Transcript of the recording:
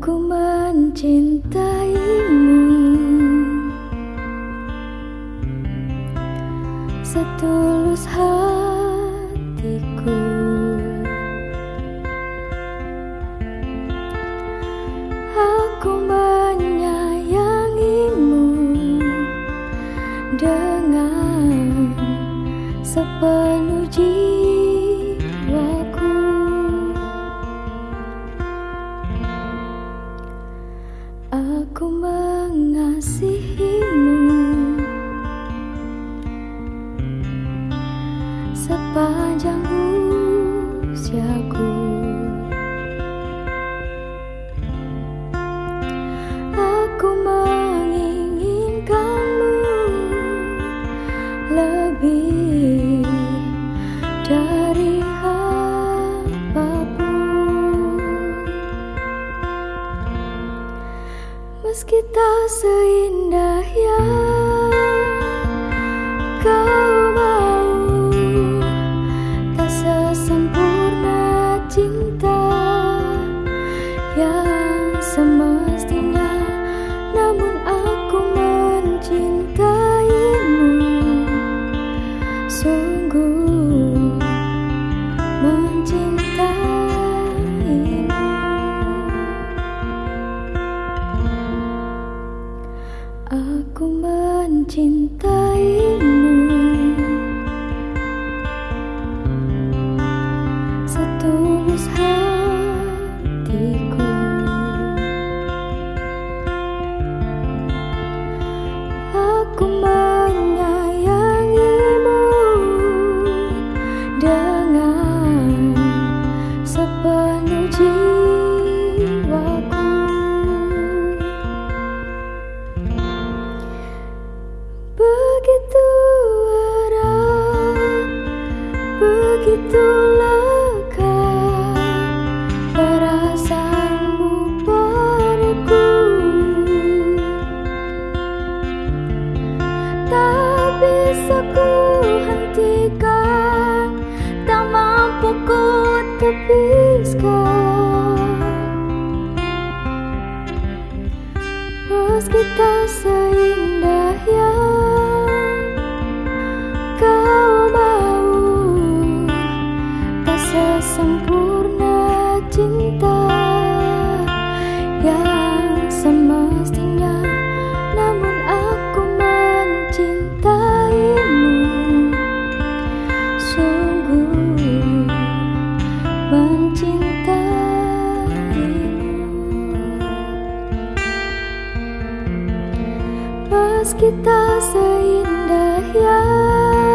Aku mencintaimu. Setulus hatiku. Aku menyayangimu Dengan sepenuh jiwaku Aku mengasihimu. Sepanjang usiaku Meski tak seindah yang kau cinta Aku mencintaimu. Aku menyayangimu dengan sepenuh jiwaku Meski tak seindah yang kau mau. Tak sesempurna cinta yang semestinya Meski tak seindah yang